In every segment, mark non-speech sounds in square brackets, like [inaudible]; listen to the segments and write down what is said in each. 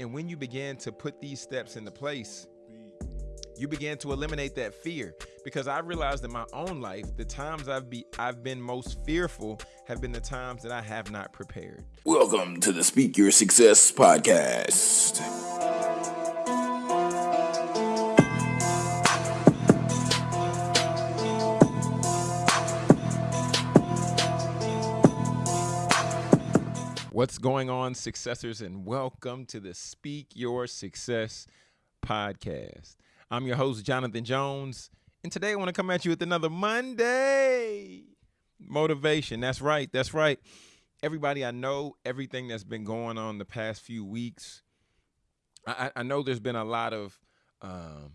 And when you begin to put these steps into place, you begin to eliminate that fear because I realized in my own life the times I've be I've been most fearful have been the times that I have not prepared. Welcome to the Speak Your Success podcast. What's going on, successors, and welcome to the Speak Your Success podcast. I'm your host, Jonathan Jones, and today I want to come at you with another Monday motivation. That's right, that's right. Everybody, I know everything that's been going on the past few weeks. I, I know there's been a lot of um,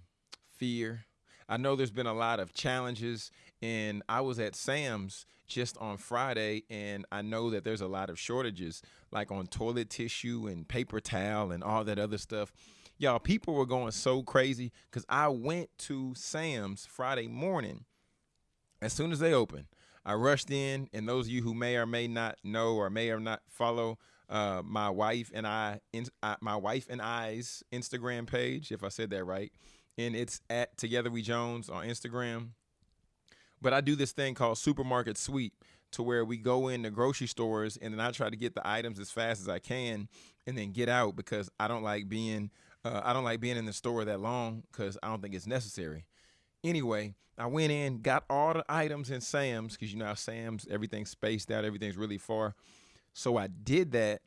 fear. I know there's been a lot of challenges, and I was at Sam's just on Friday, and I know that there's a lot of shortages, like on toilet tissue and paper towel and all that other stuff. Y'all, people were going so crazy because I went to Sam's Friday morning. As soon as they opened, I rushed in, and those of you who may or may not know or may or not follow uh, my wife and I, in, uh, my wife and I's Instagram page, if I said that right, and it's at Together We Jones on Instagram. But I do this thing called supermarket sweep to where we go in the grocery stores and then I try to get the items as fast as I can and then get out because I don't like being uh, I don't like being in the store that long because I don't think it's necessary. Anyway, I went in, got all the items in Sam's because you know how Sam's everything's spaced out, everything's really far. So I did that,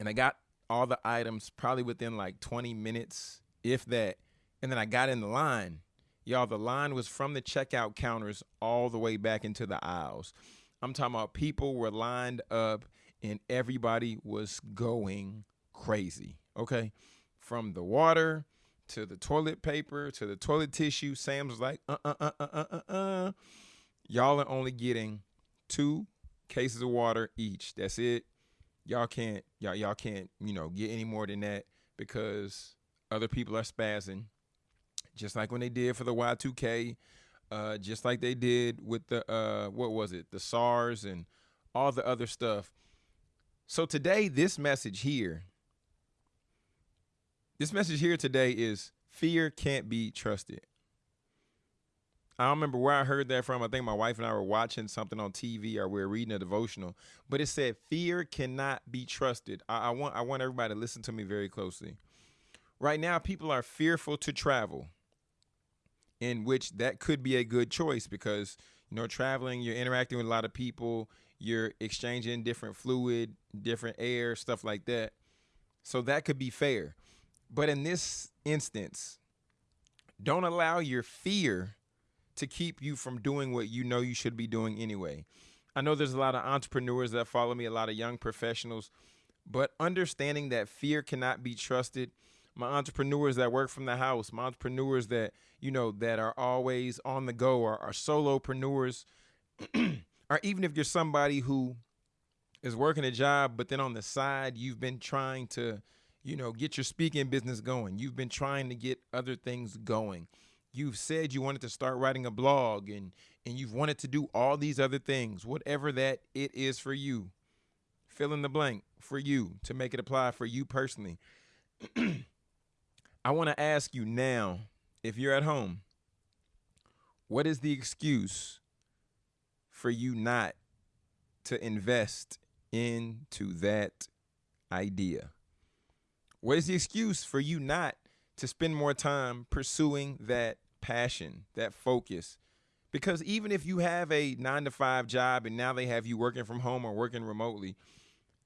and I got all the items probably within like 20 minutes, if that. And then I got in the line Y'all, the line was from the checkout counters all the way back into the aisles. I'm talking about people were lined up and everybody was going crazy. Okay. From the water to the toilet paper to the toilet tissue, Sam's like, uh uh uh uh uh uh. uh. Y'all are only getting two cases of water each. That's it. Y'all can't y'all y'all can't, you know, get any more than that because other people are spazzing just like when they did for the Y2K, uh, just like they did with the uh, what was it, the SARS and all the other stuff. So today, this message here, this message here today is fear can't be trusted. I don't remember where I heard that from. I think my wife and I were watching something on TV or we were reading a devotional, but it said fear cannot be trusted. I, I want I want everybody to listen to me very closely. Right now, people are fearful to travel in which that could be a good choice because you know traveling you're interacting with a lot of people you're exchanging different fluid different air stuff like that. So that could be fair. But in this instance don't allow your fear to keep you from doing what you know you should be doing anyway. I know there's a lot of entrepreneurs that follow me a lot of young professionals but understanding that fear cannot be trusted my entrepreneurs that work from the house, my entrepreneurs that, you know, that are always on the go or are solopreneurs, [clears throat] or even if you're somebody who is working a job, but then on the side, you've been trying to, you know, get your speaking business going. You've been trying to get other things going. You've said you wanted to start writing a blog and and you've wanted to do all these other things, whatever that it is for you. Fill in the blank for you to make it apply for you personally. [clears throat] I want to ask you now, if you're at home, what is the excuse for you not to invest into that idea? What is the excuse for you not to spend more time pursuing that passion, that focus? Because even if you have a nine to five job and now they have you working from home or working remotely,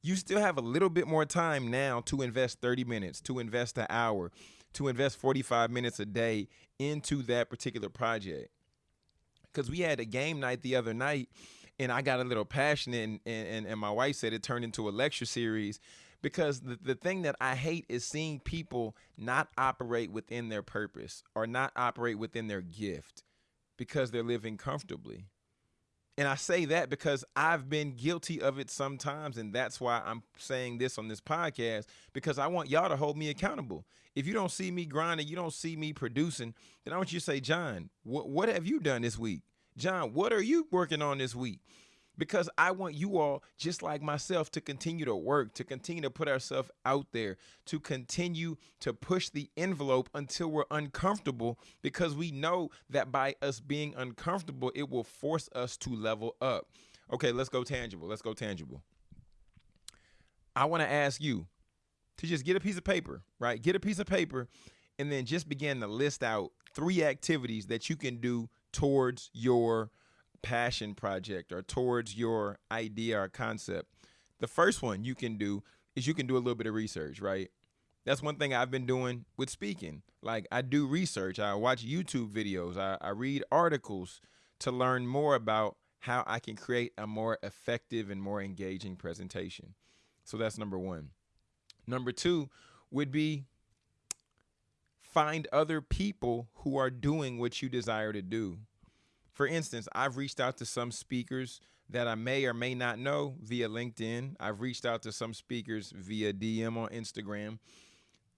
you still have a little bit more time now to invest 30 minutes, to invest an hour, to invest 45 minutes a day into that particular project. Because we had a game night the other night and I got a little passionate and, and, and my wife said it turned into a lecture series because the, the thing that I hate is seeing people not operate within their purpose or not operate within their gift because they're living comfortably. And I say that because I've been guilty of it sometimes. And that's why I'm saying this on this podcast because I want y'all to hold me accountable. If you don't see me grinding, you don't see me producing, then I want you to say, John, what, what have you done this week? John, what are you working on this week? Because I want you all, just like myself, to continue to work, to continue to put ourselves out there, to continue to push the envelope until we're uncomfortable, because we know that by us being uncomfortable, it will force us to level up. Okay, let's go tangible. Let's go tangible. I want to ask you to just get a piece of paper, right? Get a piece of paper and then just begin to list out three activities that you can do towards your passion project or towards your idea or concept. The first one you can do is you can do a little bit of research, right? That's one thing I've been doing with speaking. Like I do research, I watch YouTube videos, I, I read articles to learn more about how I can create a more effective and more engaging presentation. So that's number one. Number two would be find other people who are doing what you desire to do. For instance, I've reached out to some speakers that I may or may not know via LinkedIn. I've reached out to some speakers via DM on Instagram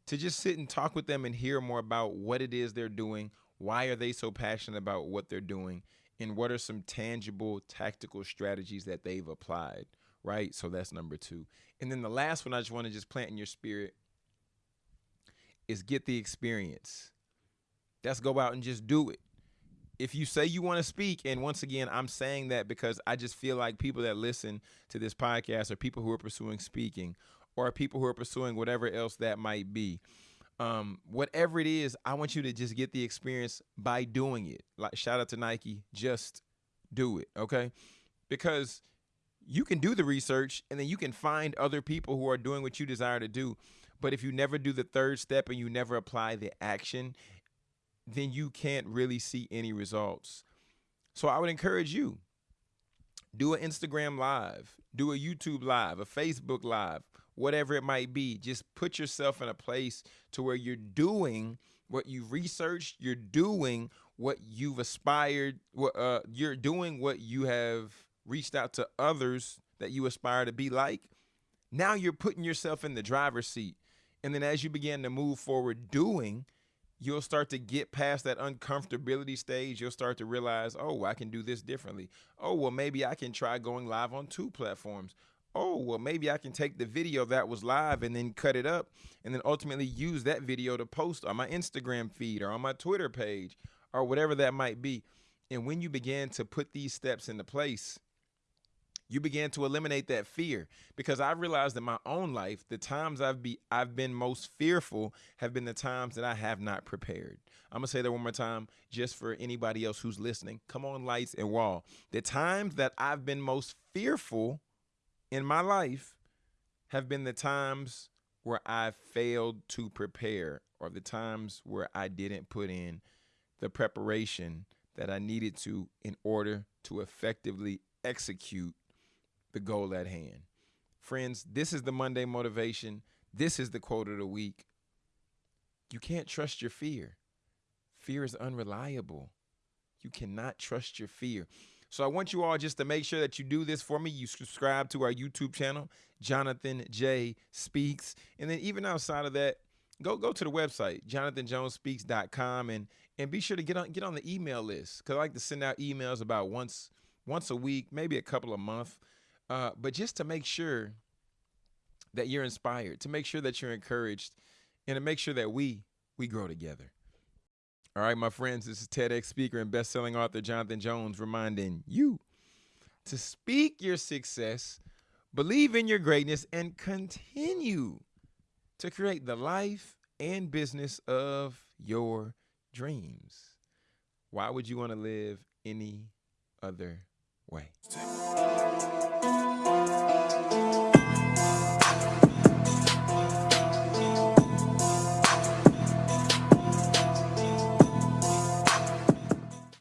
to just sit and talk with them and hear more about what it is they're doing, why are they so passionate about what they're doing, and what are some tangible tactical strategies that they've applied, right? So that's number 2. And then the last one I just want to just plant in your spirit is get the experience. That's go out and just do it. If you say you want to speak, and once again, I'm saying that because I just feel like people that listen to this podcast are people who are pursuing speaking or people who are pursuing whatever else that might be. Um, whatever it is, I want you to just get the experience by doing it. Like shout out to Nike, just do it, okay? Because you can do the research and then you can find other people who are doing what you desire to do. But if you never do the third step and you never apply the action, then you can't really see any results. So I would encourage you do an Instagram live, do a YouTube live, a Facebook live, whatever it might be. Just put yourself in a place to where you're doing what you've researched, you're doing what you've aspired, uh, you're doing what you have reached out to others that you aspire to be like. Now you're putting yourself in the driver's seat. And then as you begin to move forward doing, you'll start to get past that uncomfortability stage. You'll start to realize, oh, I can do this differently. Oh, well, maybe I can try going live on two platforms. Oh, well, maybe I can take the video that was live and then cut it up and then ultimately use that video to post on my Instagram feed or on my Twitter page or whatever that might be. And when you begin to put these steps into place, you began to eliminate that fear because I realized in my own life the times I've be I've been most fearful have been the times that I have not prepared. I'm gonna say that one more time just for anybody else who's listening. Come on, lights and wall. The times that I've been most fearful in my life have been the times where I failed to prepare or the times where I didn't put in the preparation that I needed to in order to effectively execute the goal at hand. Friends, this is the Monday motivation. This is the quote of the week. You can't trust your fear. Fear is unreliable. You cannot trust your fear. So I want you all just to make sure that you do this for me. You subscribe to our YouTube channel, Jonathan J Speaks. And then even outside of that, go go to the website, jonathanjonespeaks.com and and be sure to get on get on the email list. Cause I like to send out emails about once once a week, maybe a couple a month uh, but just to make sure that you're inspired, to make sure that you're encouraged, and to make sure that we we grow together. All right, my friends, this is TEDx speaker and best-selling author Jonathan Jones reminding you to speak your success, believe in your greatness, and continue to create the life and business of your dreams. Why would you want to live any other way?